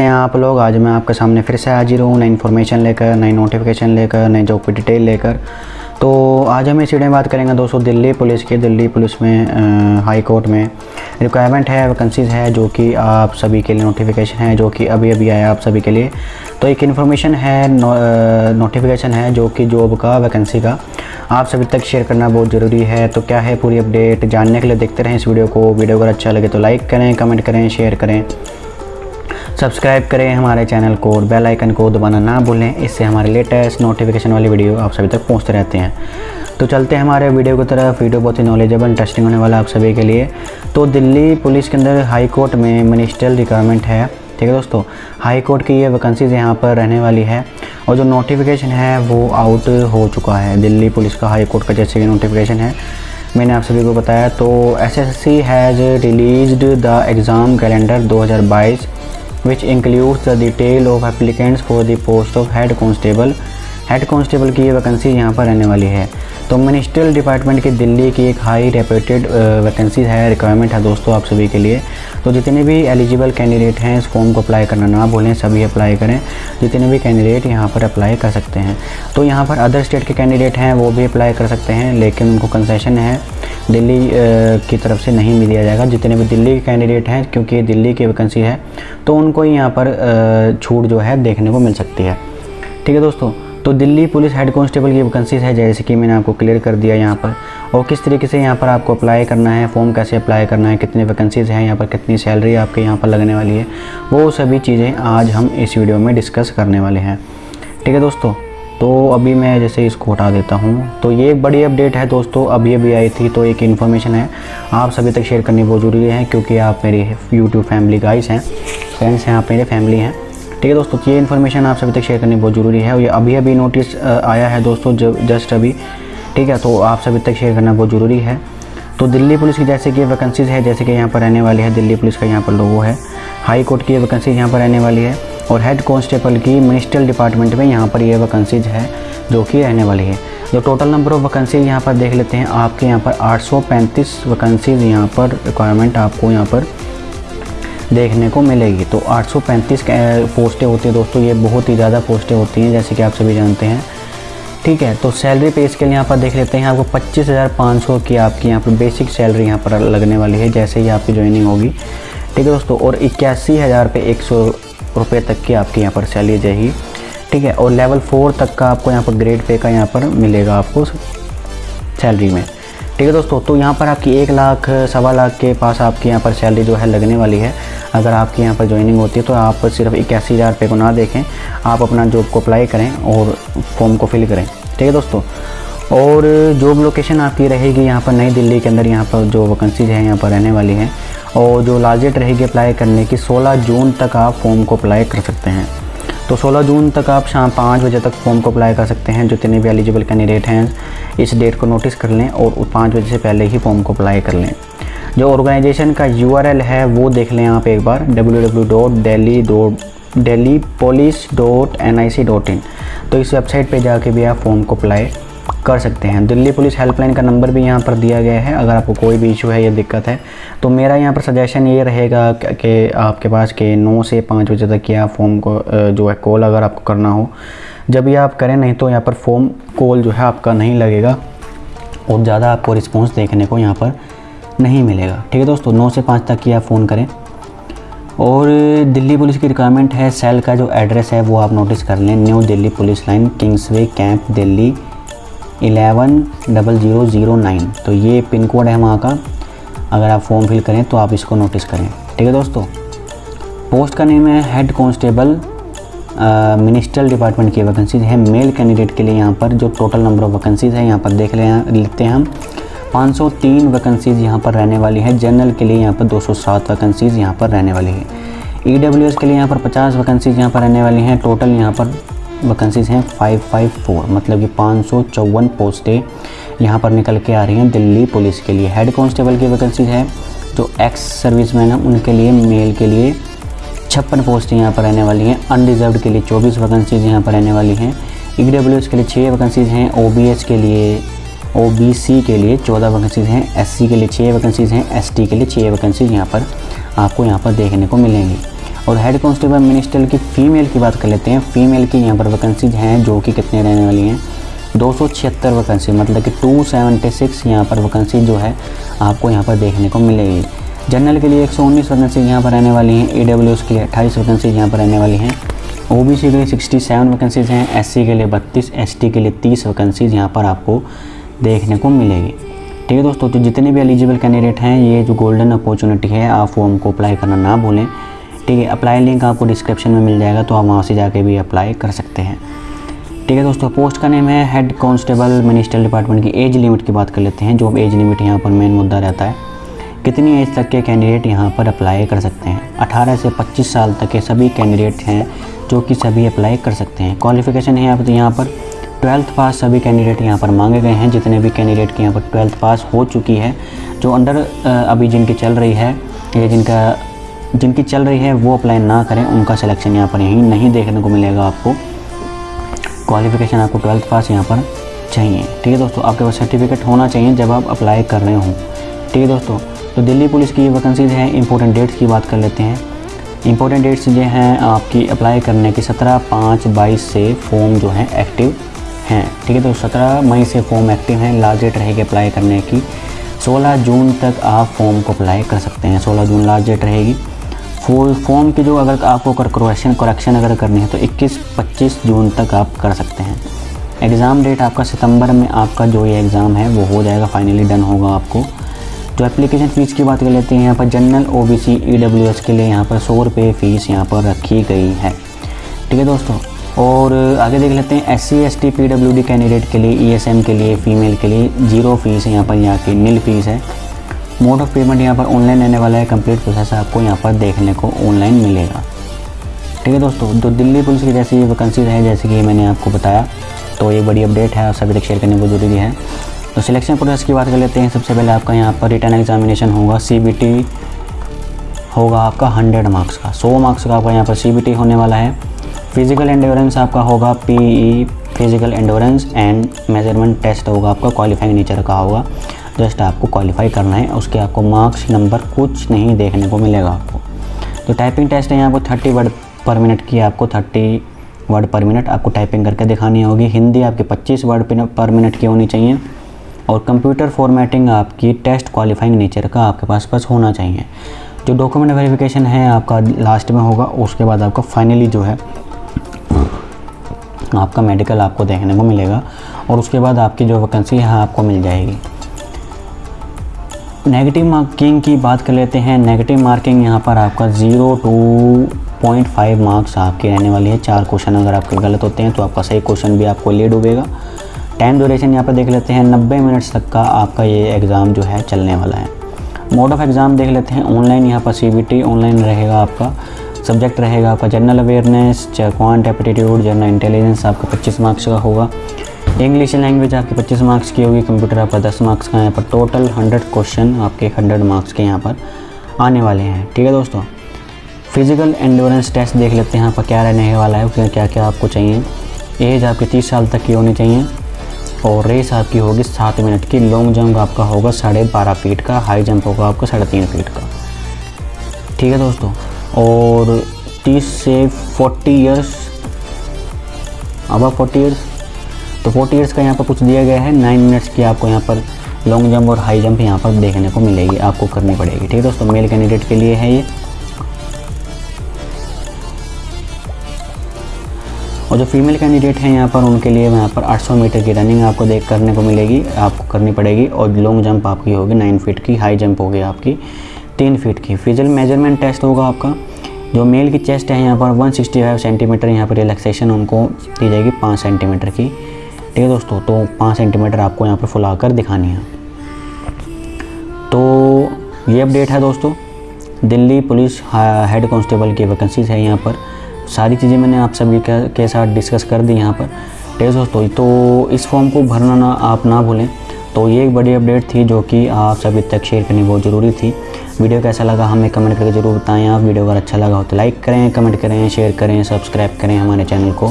कैसे हैं आप लोग। आज मैं आपके सामने फिर से हाजिर हूँ नई इन्फॉर्मेशन लेकर नई नोटिफिकेशन लेकर नई जॉब की डिटेल लेकर। तो आज हम इस वीडियो में बात करेंगे दोस्तों दिल्ली पुलिस की। दिल्ली पुलिस में हाई कोर्ट में रिक्वायरमेंट है वैकेंसीज़ है जो कि आप सभी के लिए नोटिफिकेशन है जो कि अभी अभी आया आप सभी के लिए। तो एक इन्फॉर्मेशन है नो, नोटिफिकेशन है जो कि जॉब का वैकेंसी का। आप सभी तक शेयर करना बहुत ज़रूरी है। तो क्या है पूरी अपडेट जानने के लिए देखते रहें इस वीडियो को। वीडियो अगर अच्छा लगे तो लाइक करें कमेंट करें शेयर करें। सब्सक्राइब करें हमारे चैनल को और बेल आइकन को दबाना ना भूलें, इससे हमारे लेटेस्ट नोटिफिकेशन वाली वीडियो आप सभी तक पहुँचते रहते हैं। तो चलते हैं हमारे वीडियो की तरफ़। वीडियो बहुत ही नॉलेजेबल इंटरेस्टिंग होने वाला आप सभी के लिए। तो दिल्ली पुलिस के अंदर हाई कोर्ट में मिनिस्ट्रियल रिक्वायरमेंट है। ठीक है दोस्तों? हाई कोर्ट की ये वैकेंसीज़ यहाँ पर रहने वाली है। और जो नोटिफिकेशन है, वो आउट हो चुका है। दिल्ली पुलिस का हाई कोर्ट का जैसे कि नोटिफिकेशन है। मैंने आप सभी को बताया तो SSC has released the exam calendar 2022 which includes the detail of applicants for the post of head constable. Head constable की ये वैकेंसी यहाँ पर रहने वाली है। तो मिनिस्ट्रियल डिपार्टमेंट की दिल्ली की एक हाई रेप्यूटेड वैकेंसी है रिक्वायरमेंट है दोस्तों आप सभी के लिए। तो जितने भी एलिजिबल कैंडिडेट हैं, इस फॉर्म को अप्लाई करना ना भूलें, सभी अप्लाई करें। जितने भी कैंडिडेट यहाँ पर अप्लाई कर सकते हैं। तो यहाँ पर अदर स्टेट के कैंडिडेट हैं, वो भी अप्लाई कर सकते हैं, लेकिन उनको कंसेशन है। दिल्ली की तरफ़ से नहीं मिल जाएगा, जितने भी दिल्ली के कैंडिडेट हैं, क्योंकि दिल्ली की वैकेंसी है तो उनको ही यहाँ पर छूट जो है देखने को मिल सकती है। ठीक है दोस्तों तो दिल्ली पुलिस हेड कांस्टेबल की वैकेंसीज है, जैसे कि मैंने आपको क्लियर कर दिया यहाँ पर। और किस तरीके से यहाँ पर आपको अप्लाई करना है फॉर्म कैसे अप्लाई करना है, कितनी वैकेंसीज़ हैं, यहाँ पर कितनी सैलरी आपके यहाँ पर लगने वाली है, वो सभी चीज़ें आज हम इस वीडियो में डिस्कस करने वाले हैं। ठीक है दोस्तों तो अभी मैं जैसे इसको हटा देता हूँ। तो ये एक बड़ी अपडेट है दोस्तों अभी अभी आई थी तो एक इन्फॉर्मेशन है। आप सभी तक शेयर करनी बहुत ज़रूरी है, क्योंकि आप मेरी यूट्यूब फैमिली गाइस हैं फ्रेंड्स हैं, आप मेरे फैमिली हैं। ठीक है दोस्तों ये इन्फॉर्मेशन आप सभी तक शेयर करनी बहुत ज़रूरी है, और ये अभी अभी नोटिस आया है दोस्तों, जब जस्ट अभी। ठीक है तो आप सभी तक शेयर करना बहुत ज़रूरी है। तो दिल्ली पुलिस की जैसे कि वैकेंसीज़ है, जैसे कि यहाँ पर रहने वाली है, दिल्ली पुलिस का यहाँ पर लोगो है। हाई कोर्ट की वैकेंसी यहाँ पर रहने वाली है। और हेड कांस्टेबल की मिनिस्ट्रियल डिपार्टमेंट में यहाँ पर ये वैकेंसीज है, जो कि रहने वाली है। जो टोटल नंबर ऑफ़ वैकेंसीज यहाँ पर देख लेते हैं, आपके यहाँ पर 835 वैकेंसीज यहाँ पर रिक्वायरमेंट आपको यहाँ पर देखने को मिलेगी। तो 835 पोस्टें होती हैं दोस्तों, ये बहुत ही ज़्यादा पोस्टें होती हैं, जैसे कि आप सभी जानते हैं। ठीक है तो सैलरी पे स्केल यहाँ पर देख लेते हैं, आपको पच्चीस हज़ार पाँच सौ की आपकी यहाँ पर बेसिक सैलरी यहाँ पर लगने वाली है, जैसे ही आपकी ज्वाइनिंग होगी। ठीक है दोस्तों, और इक्यासी हज़ार पे एक सौ रुपये तक की आपकी यहाँ पर सैलरी जाएगी। ठीक है, और लेवल फोर तक का आपको यहाँ पर ग्रेड पे का यहाँ पर मिलेगा आपको सैलरी में। ठीक है दोस्तों तो यहाँ पर आपकी एक लाख, सवा लाख के पास आपकी यहाँ पर सैलरी जो है लगने वाली है। अगर आपकी यहाँ पर ज्वाइनिंग होती है तो आप सिर्फ़ इक्यासी हज़ार रुपये को ना देखें। आप अपना जॉब को अप्लाई करें और फॉर्म को फिल करें। ठीक है दोस्तों, और जॉब लोकेशन आपकी रहेगी यहाँ पर नई दिल्ली के अंदर। यहाँ पर जो वैकेंसीज हैं, यहाँ पर रहने वाली हैं। और जो लास्ट डेट रहेगी अप्लाई करने की 16 जून तक आप फॉर्म को अप्लाई कर सकते हैं। तो 16 जून तक आप शाम पाँच बजे तक फॉर्म को अप्लाई कर सकते हैं, जितने भी एलिजिबल कैंडिडेट हैं, इस डेट को नोटिस कर लें और पाँच बजे से पहले ही फॉर्म को अप्लाई कर लें। जो ऑर्गेनाइजेशन का यूआरएल है, वो देख लें आप एक बार W W dot daily daily dot N I C dot in तो इस वेबसाइट पे जाके भी आप फॉर्म को अप्लाई कर सकते हैं। दिल्ली पुलिस हेल्पलाइन का नंबर भी यहाँ पर दिया गया है। अगर आपको कोई भी इशू है या दिक्कत है तो मेरा यहाँ पर सजेशन ये रहेगा कि आपके पास के नौ से पाँच बजे तक या फॉर्म को जो है कॉल अगर आपको करना हो। जब ये आप करें नहीं तो यहाँ पर फॉर्म कॉल जो है आपका नहीं लगेगा और ज़्यादा आपको रिस्पॉन्स देखने को यहाँ पर नहीं मिलेगा। ठीक है दोस्तों, नौ से पाँच तक की आप फ़ोन करें। और दिल्ली पुलिस की रिक्वायरमेंट है सेल का जो एड्रेस है वो आप नोटिस कर लें। New Delhi police line Kingsway camp Delhi eleven double zero zero nine. तो ये पिन कोड है वहाँ का। अगर आप फॉर्म फिल करें तो आप इसको नोटिस करें। ठीक है दोस्तों? पोस्ट का नेम है हेड कांस्टेबल मिनिस्ट्रियल डिपार्टमेंट की वैकेंसीज है। मेल कैंडिडेट के लिए यहाँ पर जो टोटल नंबर ऑफ़ वैकेंसीज़ है, यहाँ पर देख ले लेते हैं हम। 503 वैकेंसीज़ यहाँ पर रहने वाली है। जनरल के लिए यहाँ पर 207 वैकेंसीज़ यहाँ पर रहने वाली है। ई e के लिए यहाँ पर 50 वैकेंसीज़ यहाँ पर रहने वाली हैं। टोटल यहाँ पर वैकेंसीज़ हैं 554 मतलब कि पाँच सौ चौवन पोस्टें यहाँ पर निकल के आ रही हैं दिल्ली पुलिस के लिए। हेड कांस्टेबल की वैकेंसीज है, जो एक्स सर्विसमैन हैं, उनके लिए मेल के लिए छप्पन पोस्टें यहाँ पर रहने वाली हैं। अनरिजर्व के लिए चौबीस वैकेंसीज यहाँ पर रहने वाली हैं। ई e के लिए छः वैकेंसीज हैं ओ के लिए ओबीसी के लिए चौदह वैकेंसीज हैं एससी के लिए छः वैकेंसीज हैं एसटी के लिए छः वैकेंसीज यहाँ पर आपको यहाँ पर देखने को मिलेंगी। और हेड कांस्टेबल मिनिस्टर की फ़ीमेल की बात कर लेते हैं। फ़ीमेल की यहाँ पर वैकेंसीज हैं, जो कि कितने रहने वाली हैं? दो सौ छिहत्तर वैकेंसी मतलब कि टू सेवेंटी सिक्स यहाँ पर वैकेंसी जो है, आपको यहाँ पर देखने को मिलेगी। जनरल के लिए एक सौ उन्नीस वैकेंसी यहाँ पर रहने वाली हैं। ए डब्ल्यू एस के लिए अट्ठाईस वैकेंसी यहाँ पर रहने वाली हैं। ओ बी सी के लिए सिक्सटी सेवन वैकेंसीज़ हैं। एस सी के लिए बत्तीस एस टी के लिए तीस वैकेंसीज़ यहाँ पर आपको देखने को मिलेगी। ठीक है दोस्तों तो जितने भी एलिजिबल कैंडिडेट हैं, ये जो गोल्डन अपॉर्चुनिटी है, आप फॉर्म को अप्लाई करना ना भूलें। ठीक है अप्लाई लिंक आपको डिस्क्रिप्शन में मिल जाएगा तो आप वहाँ से जाके भी अप्लाई कर सकते हैं। ठीक है दोस्तों पोस्ट का नेम है हेड कांस्टेबल मिनिस्ट्रियल डिपार्टमेंट की एज लिमिट की बात कर लेते हैं, जो एज लिमिट यहाँ पर मेन मुद्दा रहता है। कितनी एज तक के कैंडिडेट यहाँ पर अप्लाई कर सकते हैं? 18 से 25 साल तक के सभी कैंडिडेट हैं, जो कि सभी अप्लाई कर सकते हैं। क्वालिफिकेशन है यहाँ पर यहाँ पर ट्वेल्थ पास सभी कैंडिडेट यहाँ पर मांगे गए हैं, जितने भी कैंडिडेट की यहाँ पर ट्वेल्थ पास हो चुकी है, जो अंडर अभी जिनकी चल रही है, या जिनका जिनकी चल रही है, वो अप्लाई ना करें। उनका सिलेक्शन यहाँ पर यहीं नहीं देखने को मिलेगा आपको। क्वालिफिकेशन आपको ट्वेल्थ पास यहाँ पर चाहिए। ठीक है दोस्तों, आपके पास सर्टिफिकेट होना चाहिए जब आप अप्लाई कर रहे हों। ठीक है दोस्तों तो दिल्ली पुलिस की वैकेंसीज हैं इंपॉर्टेंट डेट्स की बात कर लेते हैं। इंपॉर्टेंट डेट्स जो हैं, आपकी अप्लाई करने की सत्रह पाँच बाईस से फॉर्म जो है एक्टिव हैं। ठीक है तो सत्रह मई से फॉर्म एक्टिव हैं लास्ट डेट रहेगी अप्लाई करने की। सोलह जून तक आप फॉर्म को अप्लाई कर सकते हैं। सोलह जून लास्ट डेट रहेगी। फुल फॉर्म की जो अगर आपको करेक्शन करेक्शन अगर करनी है तो 21-25 जून तक आप कर सकते हैं। एग्ज़ाम डेट आपका सितंबर में आपका जो ये एग्ज़ाम है, वो हो जाएगा फाइनली डन होगा आपको। जो एप्लीकेशन फ़ीस की बात कर लेते हैं, यहाँ पर general O B C E W S के लिए यहाँ पर सौ रुपये फ़ीस यहाँ पर रखी गई है। ठीक है दोस्तों? और आगे देख लेते हैं S C S T P W D candidate के लिए ई एस एम के लिए फ़ीमेल के लिए ज़ीरो फ़ीस यहाँ पर यहाँ की नील फ़ीस है। मोड ऑफ़ पेमेंट यहाँ पर ऑनलाइन रहने वाला है कंप्लीट प्रोसेस आपको यहाँ पर देखने को ऑनलाइन मिलेगा। ठीक है दोस्तों जो दिल्ली पुलिस की जैसी वैकेंसी है जैसे कि मैंने आपको बताया तो ये बड़ी अपडेट है सभी तक शेयर करने को ज़रूरी है। तो सिलेक्शन प्रोसेस की बात कर लेते हैं, सबसे पहले आपका यहाँ पर रिटर्न एग्जामिनेशन होगा सीबीटी होगा आपका हंड्रेड मार्क्स का। सौ मार्क्स का आपका यहाँ पर सीबीटी होने वाला है। फ़िज़िकल एंडोरेंस आपका होगा P E physical endurance and measurement test होगा, आपका क्वालिफाइंग नेचर का होगा। जस्ट आपको क्वालिफाई करना है, उसके आपको मार्क्स नंबर कुछ नहीं देखने को मिलेगा आपको। तो टाइपिंग टेस्ट है, यहाँ पर थर्टी वर्ड पर मिनट की आपको थर्टी वर्ड पर मिनट आपको टाइपिंग करके दिखानी होगी। हिंदी आपकी पच्चीस वर्ड पर मिनट की होनी चाहिए। और कंप्यूटर फॉर्मेटिंग आपकी टेस्ट क्वालिफाइंग नेचर का आपके पास पास होना चाहिए। जो डॉक्यूमेंट वेरिफिकेशन है, आपका लास्ट में होगा, उसके बाद आपका फाइनली जो है, आपका मेडिकल आपको देखने को मिलेगा। और उसके बाद आपकी जो वैकेंसी है, आपको मिल जाएगी। नेगेटिव मार्किंग की बात कर लेते हैं। नेगेटिव मार्किंग यहाँ पर आपका zero two point five marks आपकी रहने वाली है। चार क्वेश्चन अगर आपके गलत होते हैं तो आपका सही क्वेश्चन भी आपको ले डूबेगा टाइम ड्यूरेशन यहाँ पर देख लेते हैं। नब्बे मिनट्स तक का आपका ये एग्ज़ाम जो है चलने वाला है। मोड ऑफ़ एग्ज़ाम देख लेते हैं। ऑनलाइन यहाँ पर CBT ऑनलाइन रहेगा आपका। सब्जेक्ट रहेगा आपका general awareness quant aptitude general intelligence आपका 25 मार्क्स का होगा। इंग्लिश लैंग्वेज आपकी 25 मार्क्स की होगी कंप्यूटर आपका 10 मार्क्स का यहाँ पर टोटल 100 क्वेश्चन आपके 100 मार्क्स के यहाँ पर आने वाले हैं। ठीक है दोस्तों? फ़िज़िकल एंडोरेंस टेस्ट देख लेते हैं यहाँ पर क्या रहने वाला है, उसमें क्या क्या आपको चाहिए। एज आपकी तीस साल तक की होनी चाहिए, और रेस आपकी होगी सात मिनट की। लॉन्ग जंप आपका होगा साढ़े बारह फीट का हाई जंप होगा आपका साढ़े तीन फीट का। ठीक है दोस्तों? और तीस से फोर्टी ईयर्स अब फोर्टी ईयर्स तो फोर्टी ईयर्स का यहाँ पर कुछ दिया गया है। नाइन मिनट्स की आपको यहाँ पर लॉन्ग जंप और हाई जंप यहाँ पर देखने को मिलेगी, आपको करनी पड़ेगी, ठीक है दोस्तों? मेल कैंडिडेट के लिए है ये। और जो फीमेल कैंडिडेट हैं यहाँ पर, उनके लिए यहाँ पर 800 मीटर की रनिंग आपको देख करने को मिलेगी, आपको करनी पड़ेगी। और लॉन्ग जंप आपकी होगी नाइन फीट की हाई जंप होगी आपकी तीन फीट की। फ़िज़िकल मेज़रमेंट टेस्ट होगा आपका। जो मेल की चेस्ट है यहाँ पर 165 सेंटीमीटर यहाँ पर रिलैक्सेशन उनको दी जाएगी पाँच सेंटीमीटर की। ठीक है दोस्तों तो पाँच सेंटीमीटर आपको यहाँ पर फुला कर दिखानी है। तो ये अपडेट है दोस्तों, दिल्ली पुलिस हेड कांस्टेबल की वैकेंसीज है यहाँ पर। सारी चीज़ें मैंने आप सभी के साथ डिस्कस कर दी यहाँ पर। ठीक है दोस्तों तो इस फॉर्म को भरना ना, आप ना भूलें। तो ये एक बड़ी अपडेट थी जो कि आप सभी तक शेयर करनी बहुत ज़रूरी थी। वीडियो कैसा लगा हमें कमेंट करके ज़रूर बताएँ। आप वीडियो अगर अच्छा लगा हो तो लाइक करें, कमेंट करें, शेयर करें, सब्सक्राइब करें हमारे चैनल को।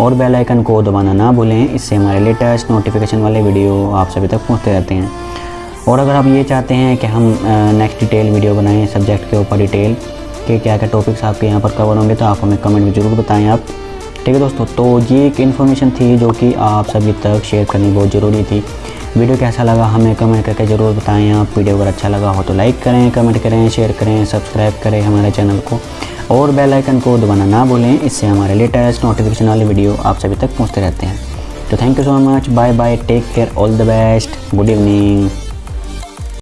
और बेल आइकन को दबाना ना भूलें, इससे हमारे लेटेस्ट नोटिफिकेशन वाले वीडियो आप सभी तक पहुँचते रहते हैं। और अगर आप ये चाहते हैं कि हम नेक्स्ट डिटेल वीडियो बनाएँ सब्जेक्ट के ऊपर डिटेल के क्या क्या टॉपिक्स आपके यहाँ पर कवर होंगे तो आप हमें कमेंट में ज़रूर बताएँ आप। ठीक है दोस्तों तो ये एक इन्फॉर्मेशन थी जो कि आप सभी तक शेयर करनी बहुत ज़रूरी थी। वीडियो कैसा लगा हमें कमेंट करके ज़रूर बताएँ। आप वीडियो अगर अच्छा लगा हो तो लाइक करें कमेंट करें शेयर करें सब्सक्राइब करें हमारे चैनल को। और बेल आइकन को दबाना ना भूलें, इससे हमारे लेटेस्ट नोटिफिकेशन वाले वीडियो आप सभी तक पहुँचते रहते हैं। तो thank you so much bye bye take care all the best good evening